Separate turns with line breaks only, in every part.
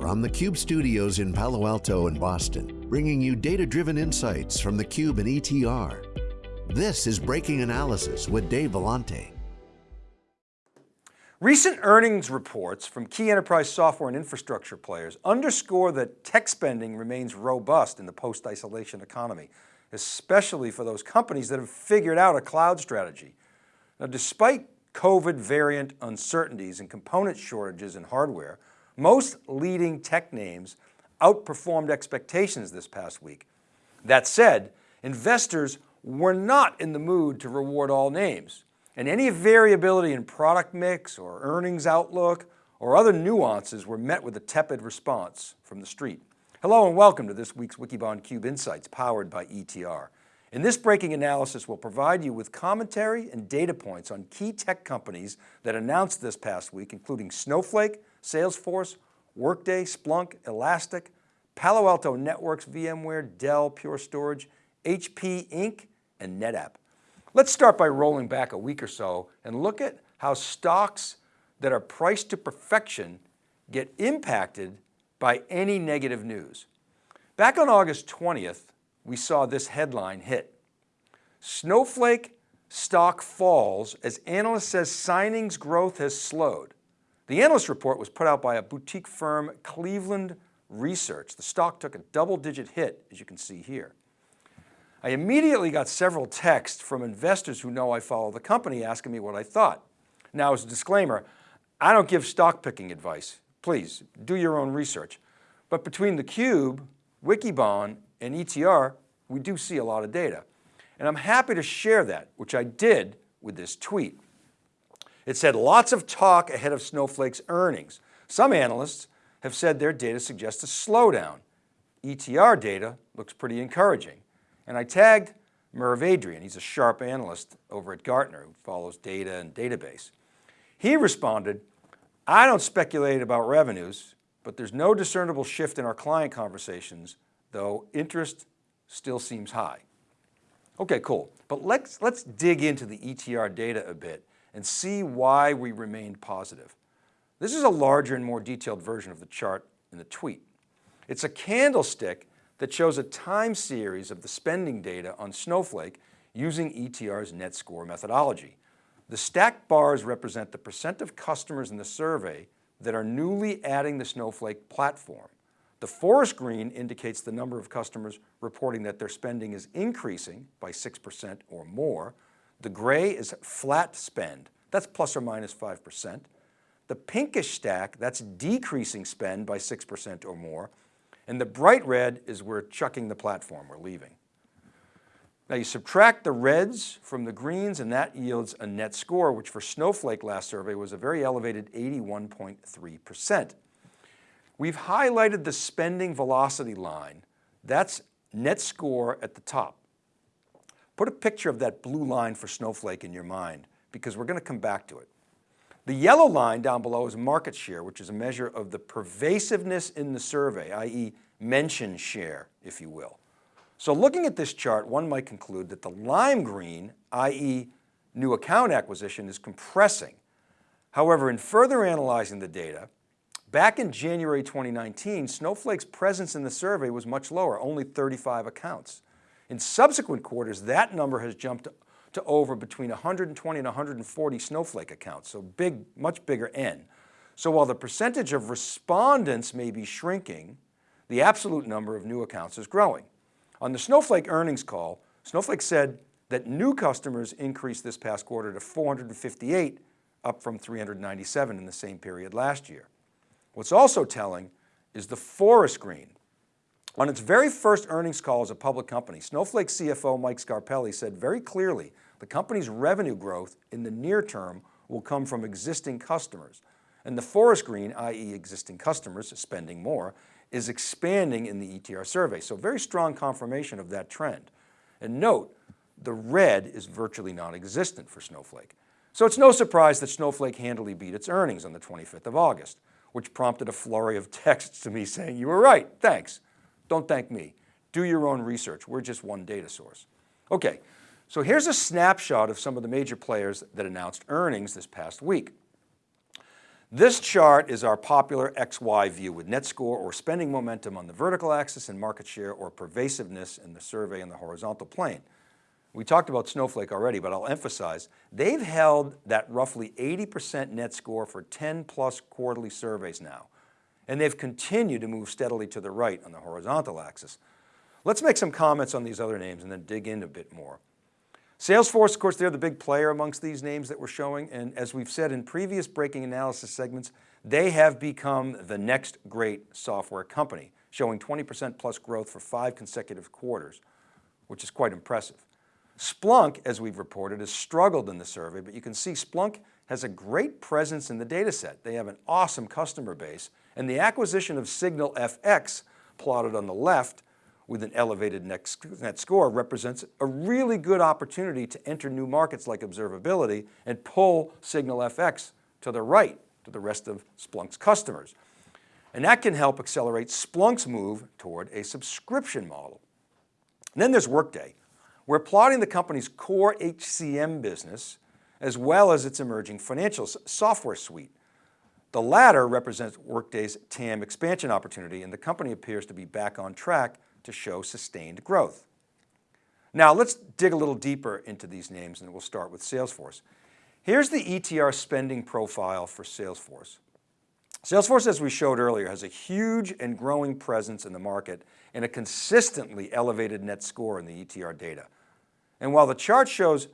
From the Cube studios in Palo Alto and Boston, bringing you data-driven insights from the Cube and ETR. This is Breaking Analysis with Dave Vellante.
Recent earnings reports from key enterprise software and infrastructure players underscore that tech spending remains robust in the post-isolation economy, especially for those companies that have figured out a cloud strategy. Now, despite COVID variant uncertainties and component shortages in hardware, most leading tech names outperformed expectations this past week. That said, investors were not in the mood to reward all names, and any variability in product mix or earnings outlook or other nuances were met with a tepid response from the street. Hello and welcome to this week's Wikibon Cube Insights powered by ETR. In this breaking analysis, we'll provide you with commentary and data points on key tech companies that announced this past week, including Snowflake, Salesforce, Workday, Splunk, Elastic, Palo Alto Networks, VMware, Dell, Pure Storage, HP Inc., and NetApp. Let's start by rolling back a week or so and look at how stocks that are priced to perfection get impacted by any negative news. Back on August 20th, we saw this headline hit. Snowflake stock falls as analyst says signings growth has slowed. The analyst report was put out by a boutique firm, Cleveland Research. The stock took a double digit hit, as you can see here. I immediately got several texts from investors who know I follow the company asking me what I thought. Now as a disclaimer, I don't give stock picking advice. Please do your own research. But between theCUBE, Wikibon, and ETR, we do see a lot of data. And I'm happy to share that, which I did with this tweet. It said lots of talk ahead of Snowflake's earnings. Some analysts have said their data suggests a slowdown. ETR data looks pretty encouraging. And I tagged Merv Adrian, he's a sharp analyst over at Gartner who follows data and database. He responded, I don't speculate about revenues, but there's no discernible shift in our client conversations, though interest still seems high. Okay, cool. But let's, let's dig into the ETR data a bit and see why we remained positive. This is a larger and more detailed version of the chart in the tweet. It's a candlestick that shows a time series of the spending data on Snowflake using ETR's net score methodology. The stacked bars represent the percent of customers in the survey that are newly adding the Snowflake platform. The forest green indicates the number of customers reporting that their spending is increasing by 6% or more. The gray is flat spend, that's plus or minus 5%. The pinkish stack, that's decreasing spend by 6% or more. And the bright red is we're chucking the platform, we're leaving. Now you subtract the reds from the greens and that yields a net score, which for Snowflake last survey was a very elevated 81.3%. We've highlighted the spending velocity line. That's net score at the top. Put a picture of that blue line for Snowflake in your mind because we're going to come back to it. The yellow line down below is market share, which is a measure of the pervasiveness in the survey, i.e. mention share, if you will. So looking at this chart, one might conclude that the lime green, i.e. new account acquisition is compressing. However, in further analyzing the data, back in January 2019, Snowflake's presence in the survey was much lower, only 35 accounts. In subsequent quarters, that number has jumped to over between 120 and 140 Snowflake accounts, so big, much bigger N. So while the percentage of respondents may be shrinking, the absolute number of new accounts is growing. On the Snowflake earnings call, Snowflake said that new customers increased this past quarter to 458, up from 397 in the same period last year. What's also telling is the forest green, on its very first earnings call as a public company, Snowflake CFO Mike Scarpelli said very clearly the company's revenue growth in the near term will come from existing customers. And the forest green, i.e. existing customers spending more, is expanding in the ETR survey. So very strong confirmation of that trend. And note, the red is virtually non-existent for Snowflake. So it's no surprise that Snowflake handily beat its earnings on the 25th of August, which prompted a flurry of texts to me saying, you were right, thanks. Don't thank me. Do your own research. We're just one data source. Okay, so here's a snapshot of some of the major players that announced earnings this past week. This chart is our popular XY view with net score or spending momentum on the vertical axis and market share or pervasiveness in the survey in the horizontal plane. We talked about Snowflake already, but I'll emphasize, they've held that roughly 80% net score for 10 plus quarterly surveys now. And they've continued to move steadily to the right on the horizontal axis. Let's make some comments on these other names and then dig in a bit more. Salesforce, of course, they're the big player amongst these names that we're showing. And as we've said in previous breaking analysis segments, they have become the next great software company, showing 20% plus growth for five consecutive quarters, which is quite impressive. Splunk, as we've reported, has struggled in the survey, but you can see Splunk has a great presence in the data set. They have an awesome customer base and the acquisition of SignalFx plotted on the left with an elevated net score represents a really good opportunity to enter new markets like observability and pull SignalFx to the right to the rest of Splunk's customers. And that can help accelerate Splunk's move toward a subscription model. And then there's Workday. We're plotting the company's core HCM business as well as its emerging financial software suite. The latter represents Workday's TAM expansion opportunity and the company appears to be back on track to show sustained growth. Now let's dig a little deeper into these names and we'll start with Salesforce. Here's the ETR spending profile for Salesforce. Salesforce, as we showed earlier, has a huge and growing presence in the market and a consistently elevated net score in the ETR data. And while the chart shows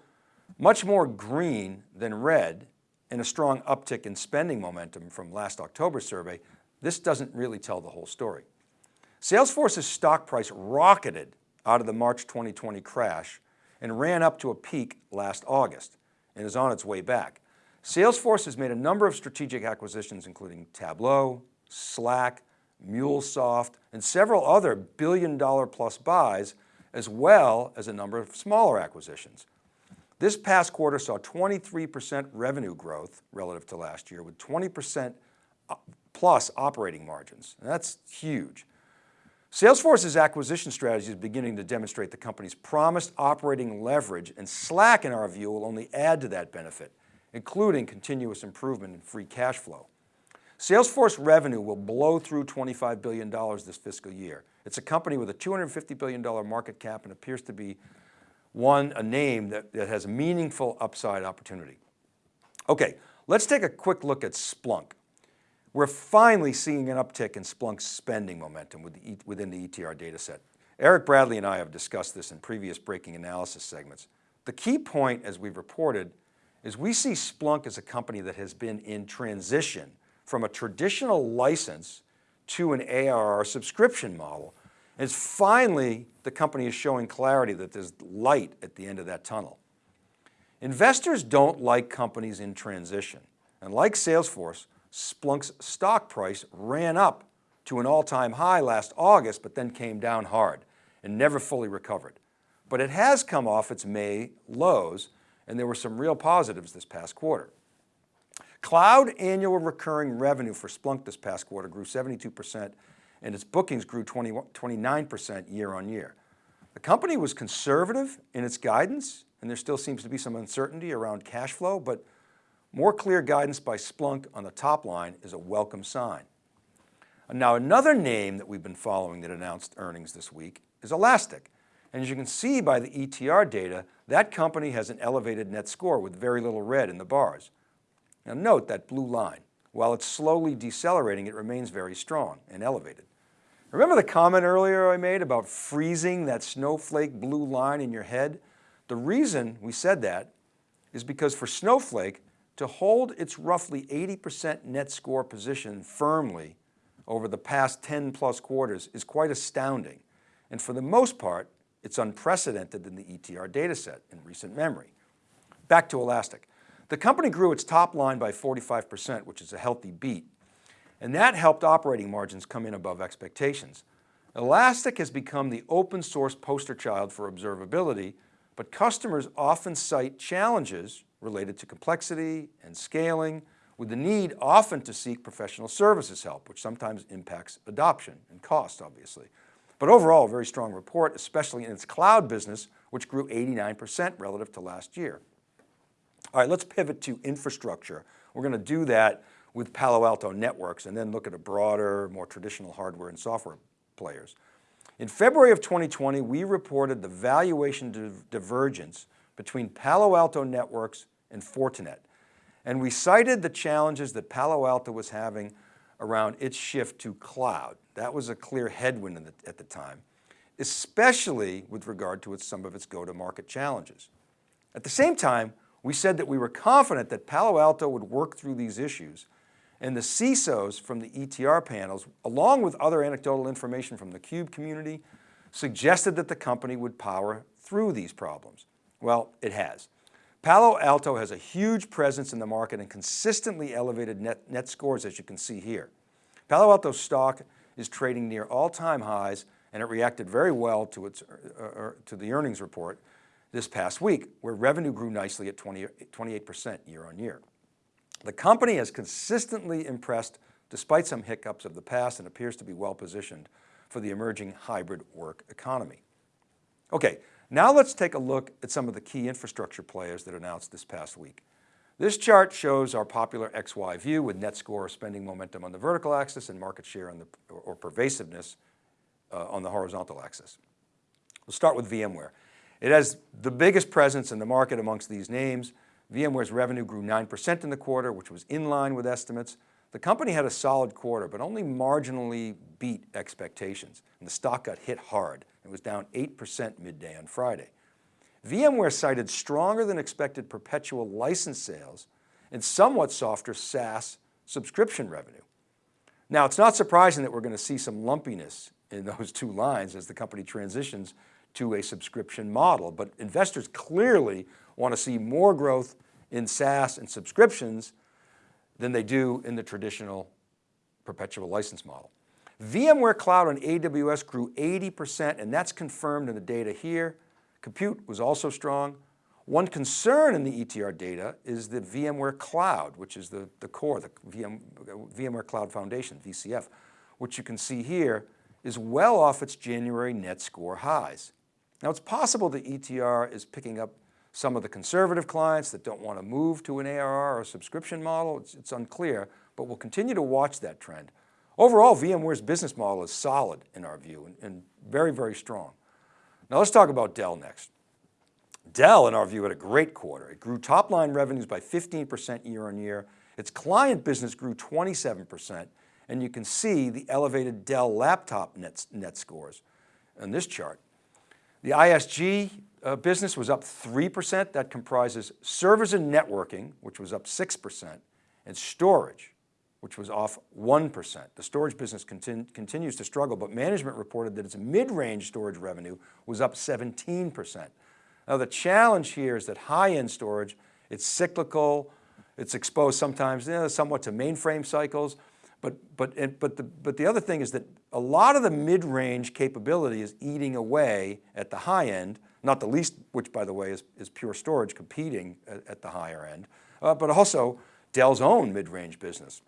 much more green than red and a strong uptick in spending momentum from last October survey, this doesn't really tell the whole story. Salesforce's stock price rocketed out of the March 2020 crash and ran up to a peak last August and is on its way back. Salesforce has made a number of strategic acquisitions, including Tableau, Slack, MuleSoft, and several other billion dollar plus buys, as well as a number of smaller acquisitions. This past quarter saw 23% revenue growth relative to last year with 20% uh, plus operating margins. That's huge. Salesforce's acquisition strategy is beginning to demonstrate the company's promised operating leverage and Slack in our view will only add to that benefit, including continuous improvement in free cash flow. Salesforce revenue will blow through $25 billion this fiscal year. It's a company with a $250 billion market cap and appears to be one, a name that, that has meaningful upside opportunity. Okay, let's take a quick look at Splunk. We're finally seeing an uptick in Splunk's spending momentum within the ETR data set. Eric Bradley and I have discussed this in previous breaking analysis segments. The key point, as we've reported, is we see Splunk as a company that has been in transition from a traditional license to an ARR subscription model. And finally, the company is showing clarity that there's light at the end of that tunnel. Investors don't like companies in transition. And like Salesforce, Splunk's stock price ran up to an all-time high last August, but then came down hard and never fully recovered. But it has come off its May lows and there were some real positives this past quarter. Cloud annual recurring revenue for Splunk this past quarter grew 72% and its bookings grew 20, 29% year on year. The company was conservative in its guidance and there still seems to be some uncertainty around cash flow, but more clear guidance by Splunk on the top line is a welcome sign. Now another name that we've been following that announced earnings this week is Elastic. And as you can see by the ETR data, that company has an elevated net score with very little red in the bars. Now note that blue line. While it's slowly decelerating, it remains very strong and elevated. Remember the comment earlier I made about freezing that snowflake blue line in your head? The reason we said that is because for Snowflake, to hold its roughly 80% net score position firmly over the past 10 plus quarters is quite astounding. And for the most part, it's unprecedented in the ETR dataset in recent memory. Back to Elastic. The company grew its top line by 45%, which is a healthy beat. And that helped operating margins come in above expectations. Elastic has become the open source poster child for observability, but customers often cite challenges related to complexity and scaling with the need often to seek professional services help, which sometimes impacts adoption and cost, obviously. But overall, a very strong report, especially in its cloud business, which grew 89% relative to last year. All right, let's pivot to infrastructure. We're going to do that with Palo Alto Networks and then look at a broader, more traditional hardware and software players. In February of 2020, we reported the valuation divergence between Palo Alto Networks and Fortinet. And we cited the challenges that Palo Alto was having around its shift to cloud. That was a clear headwind the, at the time, especially with regard to its, some of its go-to-market challenges. At the same time, we said that we were confident that Palo Alto would work through these issues and the CISOs from the ETR panels, along with other anecdotal information from the CUBE community, suggested that the company would power through these problems. Well, it has. Palo Alto has a huge presence in the market and consistently elevated net, net scores as you can see here. Palo Alto stock is trading near all-time highs and it reacted very well to, its, uh, uh, to the earnings report this past week where revenue grew nicely at 20, 28% year on year. The company has consistently impressed despite some hiccups of the past and appears to be well positioned for the emerging hybrid work economy. Okay, now let's take a look at some of the key infrastructure players that announced this past week. This chart shows our popular XY view with net score spending momentum on the vertical axis and market share on the, or pervasiveness uh, on the horizontal axis. We'll start with VMware. It has the biggest presence in the market amongst these names. VMware's revenue grew 9% in the quarter, which was in line with estimates. The company had a solid quarter, but only marginally beat expectations, and the stock got hit hard. It was down 8% midday on Friday. VMware cited stronger than expected perpetual license sales and somewhat softer SaaS subscription revenue. Now, it's not surprising that we're going to see some lumpiness in those two lines as the company transitions to a subscription model, but investors clearly want to see more growth in SaaS and subscriptions than they do in the traditional perpetual license model. VMware Cloud on AWS grew 80% and that's confirmed in the data here. Compute was also strong. One concern in the ETR data is the VMware Cloud, which is the, the core, the VM, VMware Cloud Foundation, VCF, which you can see here is well off its January net score highs. Now it's possible the ETR is picking up some of the conservative clients that don't want to move to an ARR or subscription model, it's, it's unclear, but we'll continue to watch that trend. Overall, VMware's business model is solid in our view and, and very, very strong. Now let's talk about Dell next. Dell, in our view, had a great quarter. It grew top line revenues by 15% year on year. Its client business grew 27%, and you can see the elevated Dell laptop net, net scores in this chart. The ISG uh, business was up 3%. That comprises servers and networking, which was up 6%, and storage, which was off 1%. The storage business continu continues to struggle, but management reported that its mid-range storage revenue was up 17%. Now the challenge here is that high-end storage, it's cyclical, it's exposed sometimes you know, somewhat to mainframe cycles, but, but, but, the, but the other thing is that a lot of the mid-range capability is eating away at the high end, not the least, which by the way is, is Pure Storage competing at, at the higher end, uh, but also Dell's own mid-range business.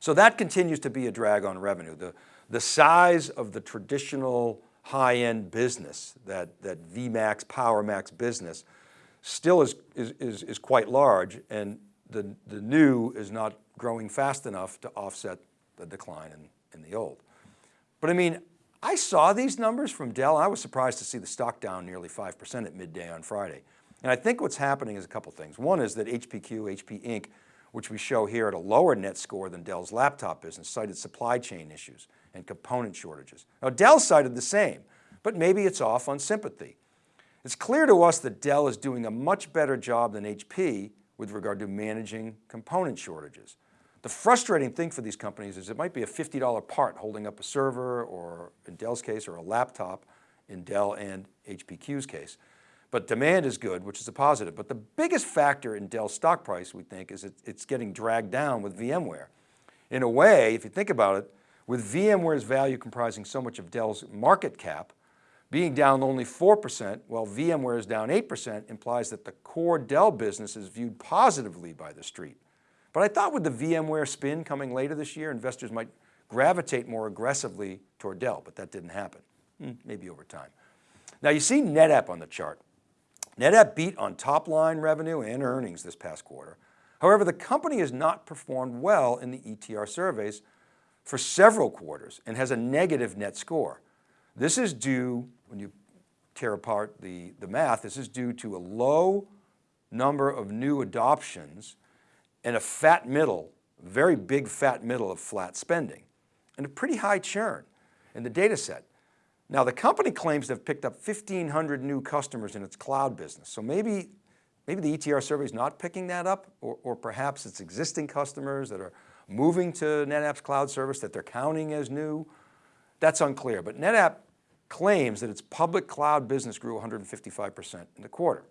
So that continues to be a drag on revenue. The, the size of the traditional high-end business, that, that VMAX, PowerMax business, still is, is, is, is quite large and the, the new is not growing fast enough to offset the decline in, in the old. But I mean, I saw these numbers from Dell. I was surprised to see the stock down nearly 5% at midday on Friday. And I think what's happening is a couple things. One is that HPQ, HP Inc., which we show here at a lower net score than Dell's laptop business, cited supply chain issues and component shortages. Now Dell cited the same, but maybe it's off on sympathy. It's clear to us that Dell is doing a much better job than HP with regard to managing component shortages. The frustrating thing for these companies is it might be a $50 part holding up a server or in Dell's case or a laptop in Dell and HPQ's case. But demand is good, which is a positive. But the biggest factor in Dell's stock price, we think, is it's getting dragged down with VMware. In a way, if you think about it, with VMware's value comprising so much of Dell's market cap, being down only 4%, while VMware is down 8%, implies that the core Dell business is viewed positively by the street. But I thought with the VMware spin coming later this year, investors might gravitate more aggressively toward Dell, but that didn't happen, hmm, maybe over time. Now you see NetApp on the chart. NetApp beat on top line revenue and earnings this past quarter. However, the company has not performed well in the ETR surveys for several quarters and has a negative net score. This is due, when you tear apart the, the math, this is due to a low number of new adoptions and a fat middle, very big fat middle of flat spending and a pretty high churn in the data set. Now the company claims to have picked up 1,500 new customers in its cloud business. So maybe, maybe the ETR survey is not picking that up or, or perhaps it's existing customers that are moving to NetApp's cloud service that they're counting as new. That's unclear, but NetApp claims that its public cloud business grew 155% in the quarter.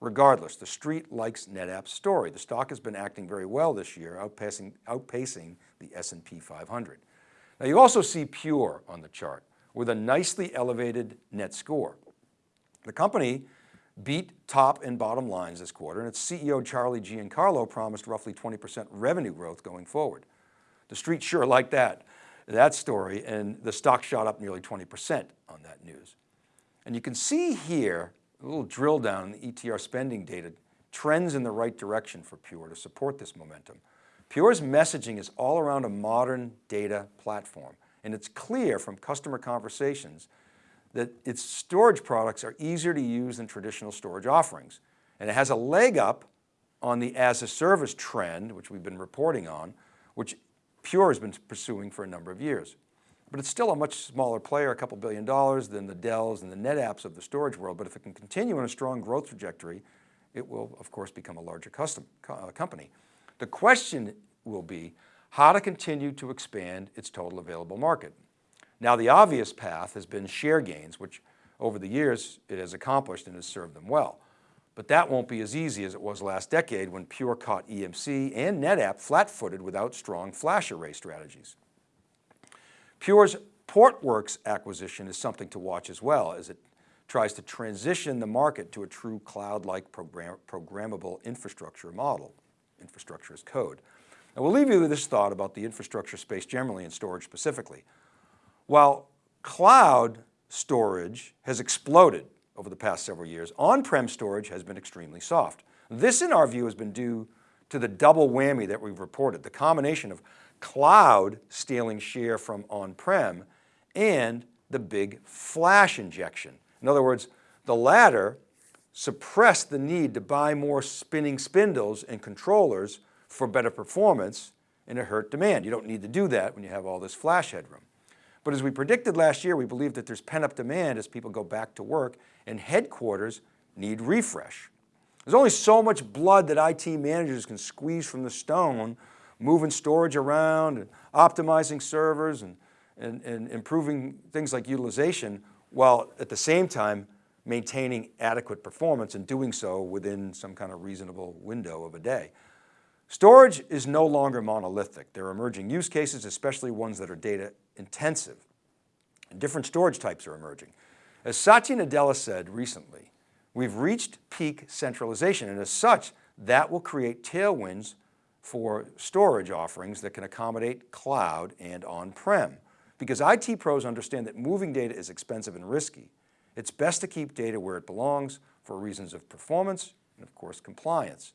Regardless, the street likes NetApp's story. The stock has been acting very well this year, outpacing, outpacing the S&P 500. Now you also see Pure on the chart with a nicely elevated net score. The company beat top and bottom lines this quarter and its CEO Charlie Giancarlo promised roughly 20% revenue growth going forward. The street sure liked that, that story and the stock shot up nearly 20% on that news. And you can see here a little drill down in the ETR spending data trends in the right direction for Pure to support this momentum. Pure's messaging is all around a modern data platform. And it's clear from customer conversations that its storage products are easier to use than traditional storage offerings. And it has a leg up on the as a service trend, which we've been reporting on, which Pure has been pursuing for a number of years. But it's still a much smaller player, a couple billion dollars than the Dells and the NetApps of the storage world. But if it can continue on a strong growth trajectory, it will of course become a larger custom, uh, company. The question will be how to continue to expand its total available market. Now the obvious path has been share gains, which over the years it has accomplished and has served them well. But that won't be as easy as it was last decade when Pure caught EMC and NetApp flat-footed without strong flash array strategies. Pure's Portworx acquisition is something to watch as well as it tries to transition the market to a true cloud-like program, programmable infrastructure model, infrastructure as code. And we'll leave you with this thought about the infrastructure space generally and storage specifically. While cloud storage has exploded over the past several years, on-prem storage has been extremely soft. This in our view has been due to the double whammy that we've reported, the combination of cloud stealing share from on-prem and the big flash injection. In other words, the latter suppressed the need to buy more spinning spindles and controllers for better performance and it hurt demand. You don't need to do that when you have all this flash headroom. But as we predicted last year, we believe that there's pent-up demand as people go back to work and headquarters need refresh. There's only so much blood that IT managers can squeeze from the stone, moving storage around and optimizing servers and, and, and improving things like utilization, while at the same time maintaining adequate performance and doing so within some kind of reasonable window of a day. Storage is no longer monolithic. There are emerging use cases, especially ones that are data intensive. And different storage types are emerging. As Satya Nadella said recently, we've reached peak centralization and as such, that will create tailwinds for storage offerings that can accommodate cloud and on-prem. Because IT pros understand that moving data is expensive and risky. It's best to keep data where it belongs for reasons of performance and of course compliance.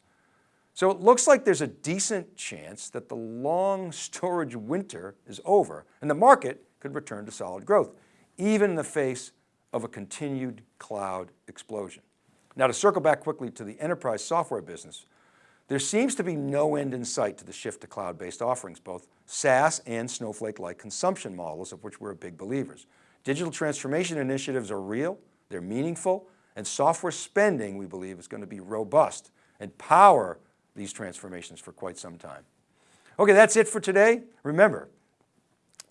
So it looks like there's a decent chance that the long storage winter is over and the market could return to solid growth, even in the face of a continued cloud explosion. Now to circle back quickly to the enterprise software business, there seems to be no end in sight to the shift to cloud-based offerings, both SaaS and Snowflake-like consumption models of which we're big believers. Digital transformation initiatives are real, they're meaningful, and software spending, we believe, is going to be robust and power these transformations for quite some time. Okay, that's it for today. Remember,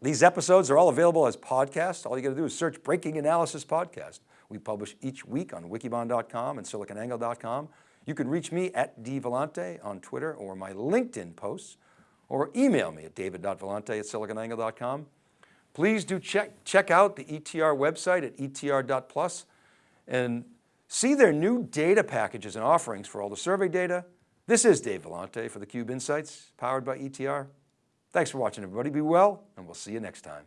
these episodes are all available as podcasts. All you got to do is search Breaking Analysis Podcast. We publish each week on wikibon.com and siliconangle.com. You can reach me at dvellante on Twitter or my LinkedIn posts, or email me at david.vellante at siliconangle.com. Please do check, check out the ETR website at etr.plus and see their new data packages and offerings for all the survey data, this is Dave Vellante for theCUBE Insights, powered by ETR. Thanks for watching everybody, be well, and we'll see you next time.